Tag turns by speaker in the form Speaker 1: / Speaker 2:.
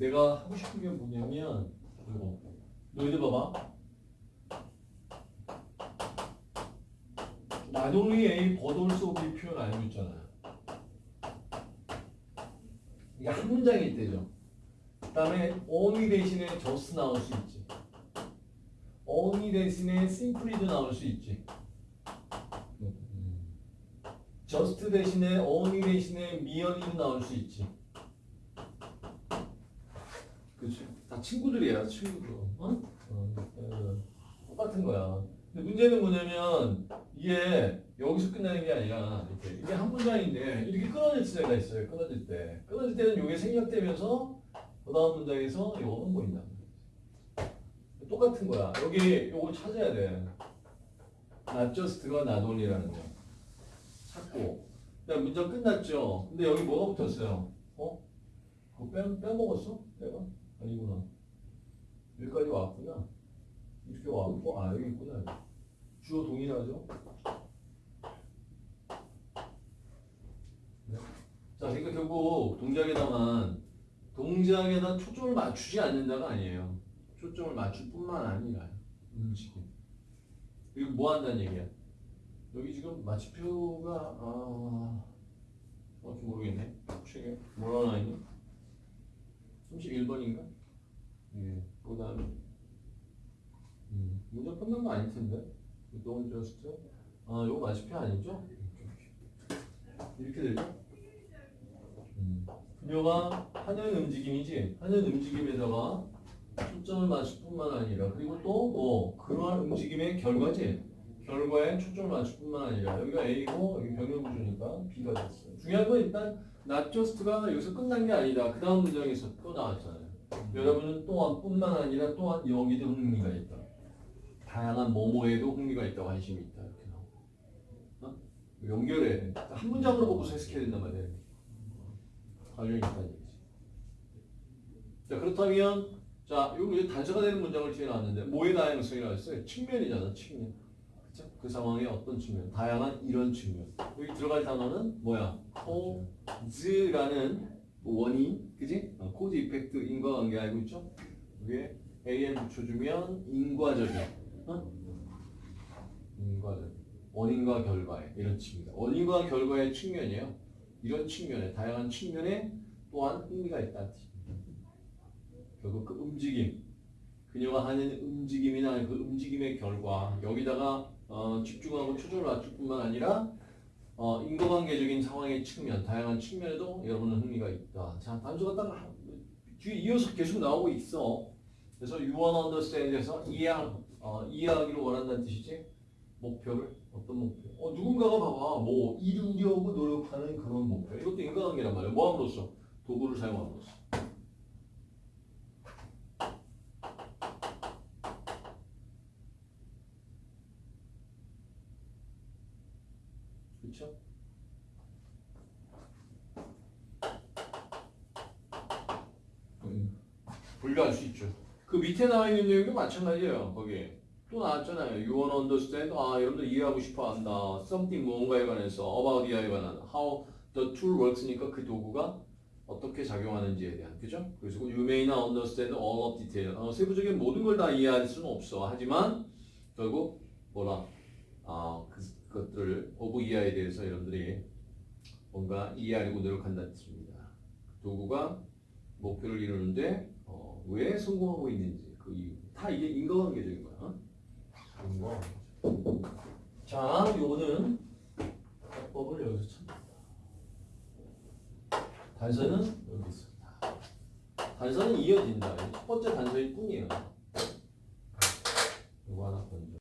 Speaker 1: 내가 하고 싶은 게 뭐냐면 이거. 너희들 봐봐. Only A also B 표현 알고 있잖아. 이게 한 문장이 있대죠. 그 다음에 only 대신에 just 나올 수 있지. only 대신에 simply도 나올 수 있지. just 대신에 only 대신에 merely도 나올 수 있지 그치 다 친구들이야 친구들 어? 어, 어, 똑같은 거야. 근데 문제는 뭐냐면 이게 여기서 끝나는 게 아니라 이렇게 이게 한 문장인데 이렇게 끊어질 때가 있어요 끊어질 때. 끊어질 때는 이게 생략되면서 그 다음 문장에서 이거는 보인다. 똑같은 거야. 여기 요거 찾아야 돼. Not just가 not only라는 거. 찾고. 그다음 문장 끝났죠? 근데 여기 뭐가 붙었어요? 어? 그거 빼, 빼먹었어? 내가? 아니구나. 여기까지 왔구나. 이렇게 왔고 아 여기 있구나. 주어 동일하죠? 네. 자 그러니까 결국 동작에다만 동작에다 초점을 맞추지 않는다가 아니에요. 초점을 맞출 뿐만 아니라 음식이 그리고 뭐 한다는 얘기야? 여기 지금 마치표가 아 정확히 모르겠네. 책에 뭐라 나와 있니? 31번인가? 예. 그 다음에 음, 문제 끝난 거 아닐 텐데 don't just 아 이거 마치표 아니죠? 이렇게 되죠? 음. 그녀가 하는 움직임이지? 하는 움직임에다가 초점을 맞출 뿐만 아니라 그리고 또 뭐 그러한 움직임의 결과지? 결과에 초점을 맞출 뿐만 아니라. 여기가 A고 여기 병렬 구조니까 B가 됐어요. 중요한 건 일단 not just가 여기서 끝난 게 아니다. 그 다음 문장에서 또 나왔잖아요. 여러분은 또한 뿐만 아니라 또한 여기도 흥미가 있다 다양한 뭐뭐에도 흥미가 있다 관심이 있다 이렇게 나오고 어? 연결해 한 문장으로 보고서 해석해야 된단 말이야 관련이 있다는 얘기지 자 그렇다면 자, 이거 이제 단서가 되는 문장을 뒤에 놨는데 뭐의 다양성이 나왔어요? 측면이잖아, 측면. 그쵸? 그 상황의 어떤 측면? 다양한 이런 측면. 여기 들어갈 단어는 뭐야? 코즈라는 원인, 그지? 어, 코즈 이펙트 인과관계 알고 있죠? 위에 am 붙여주면 인과적인, 어? 인과적 원인과 결과의 이런 측면. 원인과 결과의 측면이에요. 이런 측면에 다양한 측면에 또한 흥미가 있다는 뜻. 결국 그 움직임, 그녀가 하는 움직임이나 그 움직임의 결과 여기다가 어, 집중하고 초점을 맞출 뿐만 아니라 어, 인과관계적인 상황의 측면, 다양한 측면에도 여러분은 흥미가 있다. 자, 단수가 딱 뒤에 이어서 계속 나오고 있어. 그래서 you want understand에서 이해하, 어, 이해하기를 원한다는 뜻이지. 목표를 어떤 목표? 어, 누군가가 봐봐, 뭐 이루려고 노력하는 그런 목표. 이것도 인과관계란 말이야. 뭐 함으로써 도구를 사용함으로써. 그렇죠? 음, 수 있죠. 그 밑에 나와 있는 내용도 마찬가지예요. 거기에 또 나왔잖아요. You want understand? 아, 여러분들 이해하고 싶어 한다. Something 무언가에 관해서 about 이하에 관한 how the tool works니까 그 도구가 어떻게 작용하는지에 대한 그죠? 그래서 you may not understand all of detail. 어, 세부적인 모든 걸 다 이해할 수는 없어. 하지만 결국 뭐라 아, 그, 그것들을 of 이하에 대해서 여러분들이 뭔가 이해하려고 노력한다는 뜻입니다. 도구가 목표를 이루는데 어, 왜 성공하고 있는지 그 이유 다 이게 인과관계적인 거야. 인과. 자, 요거는 해법을 여기서 찾는다. 단서는 여기 있습니다. 단서는 이어진다. 첫 번째 단서일 뿐이에요. 이거 하나 건져.